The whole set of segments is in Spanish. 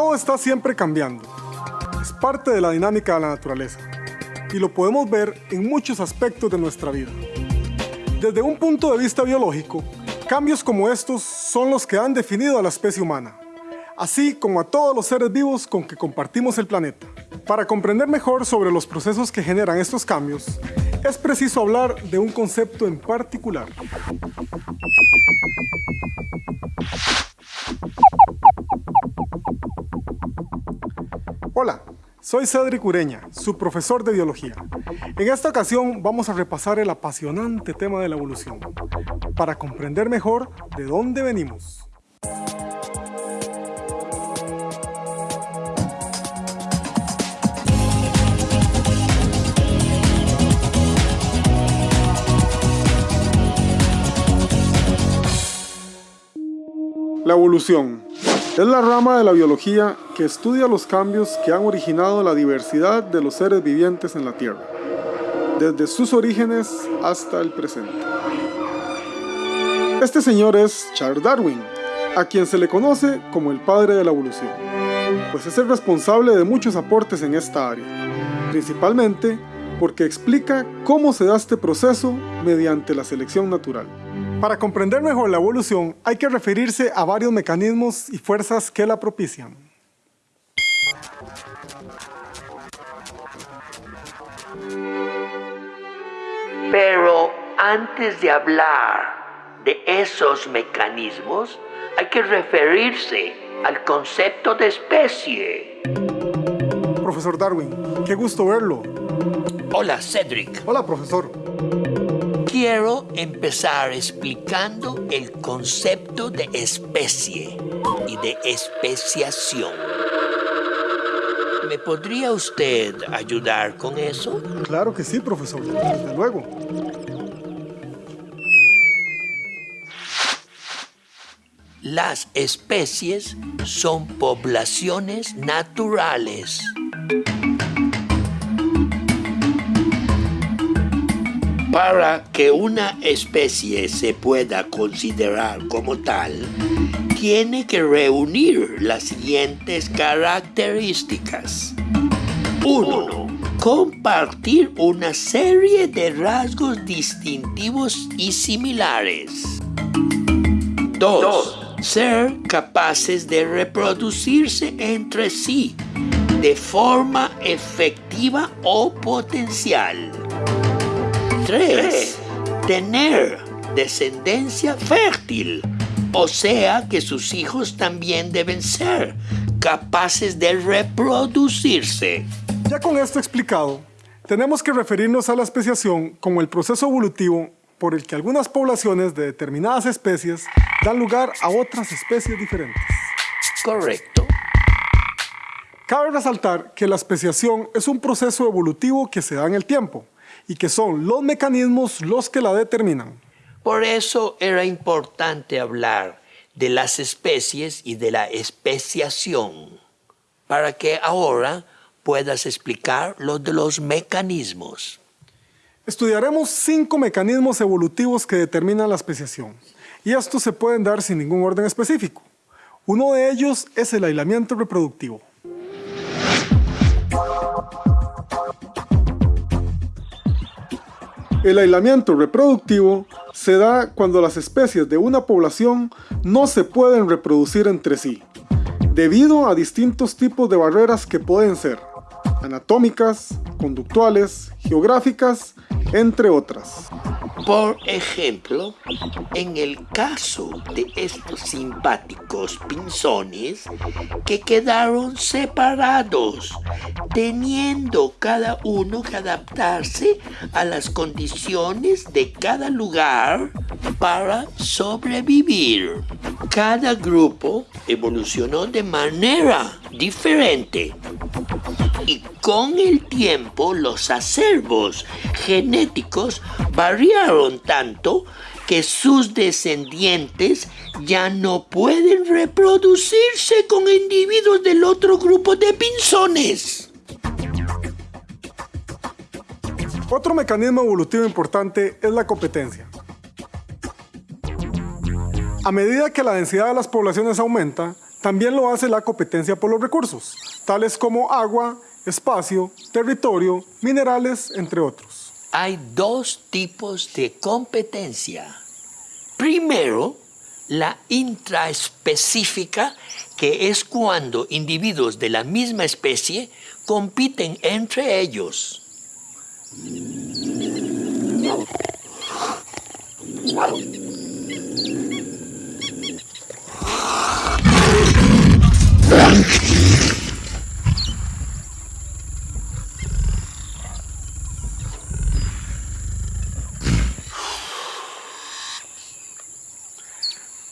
Todo está siempre cambiando. Es parte de la dinámica de la naturaleza. Y lo podemos ver en muchos aspectos de nuestra vida. Desde un punto de vista biológico, cambios como estos son los que han definido a la especie humana, así como a todos los seres vivos con que compartimos el planeta. Para comprender mejor sobre los procesos que generan estos cambios, es preciso hablar de un concepto en particular. Hola, soy Cedric Ureña, su profesor de biología. En esta ocasión vamos a repasar el apasionante tema de la evolución, para comprender mejor de dónde venimos. La evolución es la rama de la biología que estudia los cambios que han originado la diversidad de los seres vivientes en la Tierra, desde sus orígenes hasta el presente. Este señor es Charles Darwin, a quien se le conoce como el padre de la evolución, pues es el responsable de muchos aportes en esta área, principalmente porque explica cómo se da este proceso mediante la selección natural. Para comprender mejor la evolución hay que referirse a varios mecanismos y fuerzas que la propician. Pero antes de hablar de esos mecanismos, hay que referirse al concepto de especie. Profesor Darwin, qué gusto verlo. Hola, Cedric. Hola, profesor. Quiero empezar explicando el concepto de especie y de especiación. ¿Me podría usted ayudar con eso? Claro que sí, profesor, desde luego. Las especies son poblaciones naturales. Para que una especie se pueda considerar como tal, tiene que reunir las siguientes características. 1. Compartir una serie de rasgos distintivos y similares. 2. Ser capaces de reproducirse entre sí de forma efectiva o potencial. 3. Tener descendencia fértil, o sea que sus hijos también deben ser capaces de reproducirse. Ya con esto explicado, tenemos que referirnos a la especiación como el proceso evolutivo por el que algunas poblaciones de determinadas especies dan lugar a otras especies diferentes. Correcto. Cabe resaltar que la especiación es un proceso evolutivo que se da en el tiempo, y que son los mecanismos los que la determinan. Por eso era importante hablar de las especies y de la especiación, para que ahora puedas explicar lo de los mecanismos. Estudiaremos cinco mecanismos evolutivos que determinan la especiación, y estos se pueden dar sin ningún orden específico. Uno de ellos es el aislamiento reproductivo. El aislamiento reproductivo se da cuando las especies de una población no se pueden reproducir entre sí, debido a distintos tipos de barreras que pueden ser anatómicas, conductuales, geográficas, entre otras. Por ejemplo, en el caso de estos simpáticos pinzones que quedaron separados, teniendo cada uno que adaptarse a las condiciones de cada lugar para sobrevivir. Cada grupo evolucionó de manera diferente con el tiempo los acervos genéticos variaron tanto que sus descendientes ya no pueden reproducirse con individuos del otro grupo de pinzones. Otro mecanismo evolutivo importante es la competencia. A medida que la densidad de las poblaciones aumenta, También lo hace la competencia por los recursos, tales como agua, espacio, territorio, minerales, entre otros. Hay dos tipos de competencia. Primero, la intraespecífica, que es cuando individuos de la misma especie compiten entre ellos.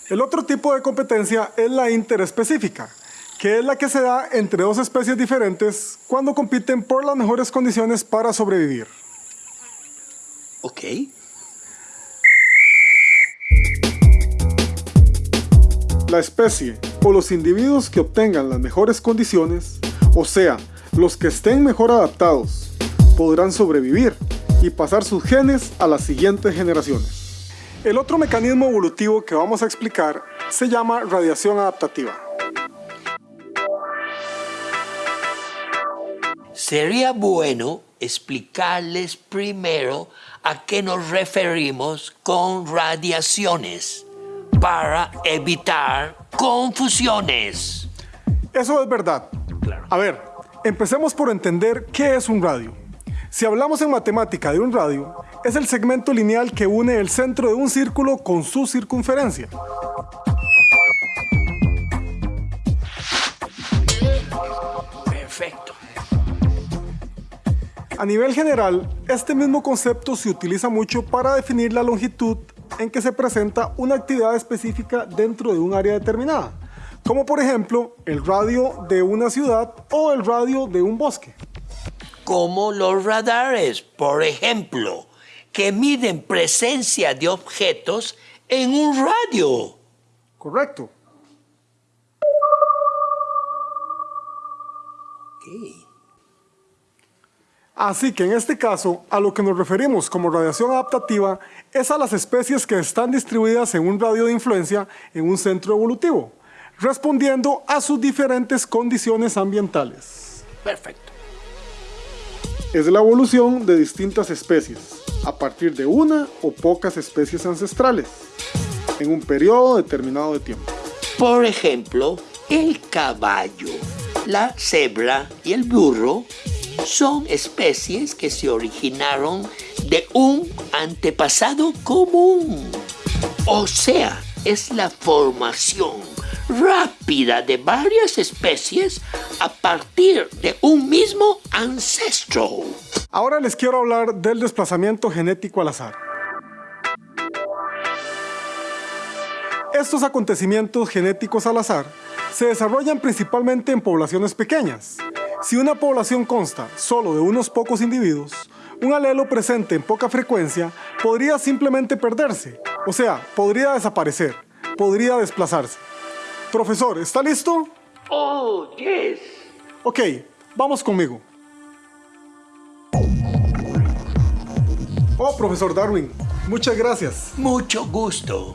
El otro tipo de competencia es la interespecífica, que es la que se da entre dos especies diferentes cuando compiten por las mejores condiciones para sobrevivir. Ok. La especie o los individuos que obtengan las mejores condiciones, o sea, los que estén mejor adaptados, podrán sobrevivir y pasar sus genes a las siguientes generaciones. El otro mecanismo evolutivo que vamos a explicar se llama radiación adaptativa. Sería bueno explicarles primero a qué nos referimos con radiaciones para evitar confusiones. Eso es verdad. A ver, empecemos por entender qué es un radio. Si hablamos en matemática de un radio, es el segmento lineal que une el centro de un círculo con su circunferencia. Perfecto. A nivel general, este mismo concepto se utiliza mucho para definir la longitud en que se presenta una actividad específica dentro de un área determinada, como por ejemplo el radio de una ciudad o el radio de un bosque como los radares, por ejemplo, que miden presencia de objetos en un radio. Correcto. Así que en este caso, a lo que nos referimos como radiación adaptativa es a las especies que están distribuidas en un radio de influencia en un centro evolutivo, respondiendo a sus diferentes condiciones ambientales. Perfecto es la evolución de distintas especies, a partir de una o pocas especies ancestrales, en un periodo determinado de tiempo. Por ejemplo, el caballo, la cebra y el burro son especies que se originaron de un antepasado común. O sea, es la formación rápida de varias especies a partir de un mismo ancestro. Ahora les quiero hablar del desplazamiento genético al azar. Estos acontecimientos genéticos al azar se desarrollan principalmente en poblaciones pequeñas. Si una población consta solo de unos pocos individuos, un alelo presente en poca frecuencia podría simplemente perderse, o sea, podría desaparecer, podría desplazarse. Profesor, ¿está listo? Oh, yes. Ok, vamos conmigo. Oh, profesor Darwin, muchas gracias. Mucho gusto.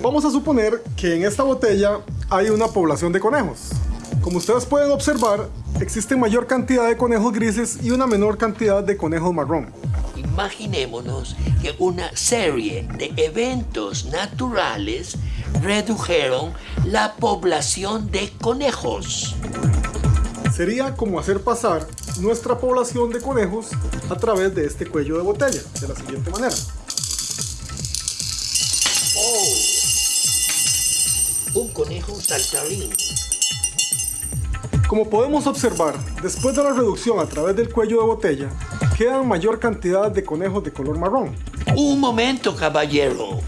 Vamos a suponer que en esta botella hay una población de conejos. Como ustedes pueden observar, existe mayor cantidad de conejos grises y una menor cantidad de conejos marrón. Imaginémonos que una serie de eventos naturales redujeron la población de conejos. Sería como hacer pasar nuestra población de conejos a través de este cuello de botella, de la siguiente manera. Oh, un conejo saltarín. Como podemos observar, después de la reducción a través del cuello de botella, quedan mayor cantidad de conejos de color marrón. Un momento, caballero.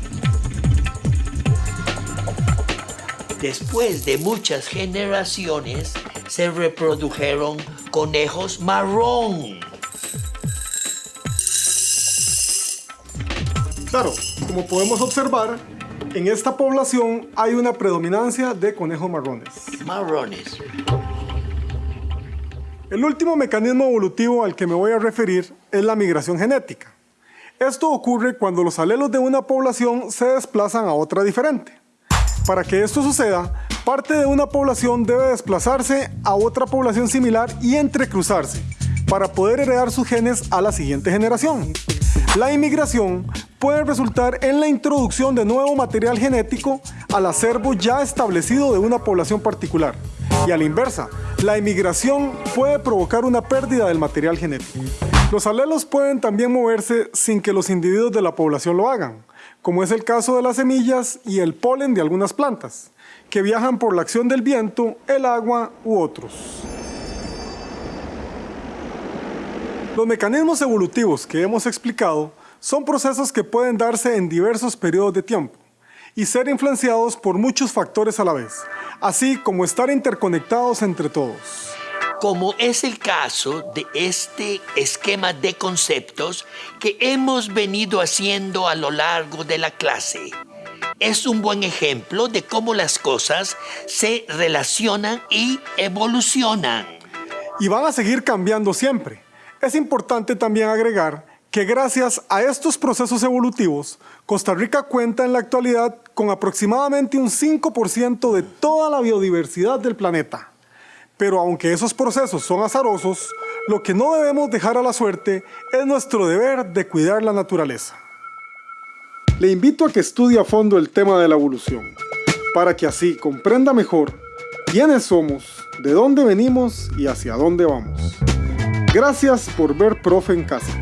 Después de muchas generaciones, se reprodujeron conejos marrón. Claro, como podemos observar, en esta población hay una predominancia de conejos marrones. Marrones. El último mecanismo evolutivo al que me voy a referir es la migración genética. Esto ocurre cuando los alelos de una población se desplazan a otra diferente. Para que esto suceda, Parte de una población debe desplazarse a otra población similar y entrecruzarse para poder heredar sus genes a la siguiente generación. La inmigración puede resultar en la introducción de nuevo material genético al acervo ya establecido de una población particular. Y a la inversa, la inmigración puede provocar una pérdida del material genético. Los alelos pueden también moverse sin que los individuos de la población lo hagan, como es el caso de las semillas y el polen de algunas plantas, que viajan por la acción del viento, el agua u otros. Los mecanismos evolutivos que hemos explicado son procesos que pueden darse en diversos periodos de tiempo y ser influenciados por muchos factores a la vez, así como estar interconectados entre todos. Como es el caso de este esquema de conceptos que hemos venido haciendo a lo largo de la clase. Es un buen ejemplo de cómo las cosas se relacionan y evolucionan. Y van a seguir cambiando siempre es importante también agregar que gracias a estos procesos evolutivos, Costa Rica cuenta en la actualidad con aproximadamente un 5% de toda la biodiversidad del planeta. Pero aunque esos procesos son azarosos, lo que no debemos dejar a la suerte es nuestro deber de cuidar la naturaleza. Le invito a que estudie a fondo el tema de la evolución, para que así comprenda mejor quiénes somos, de dónde venimos y hacia dónde vamos. Gracias por ver Profe en Casa.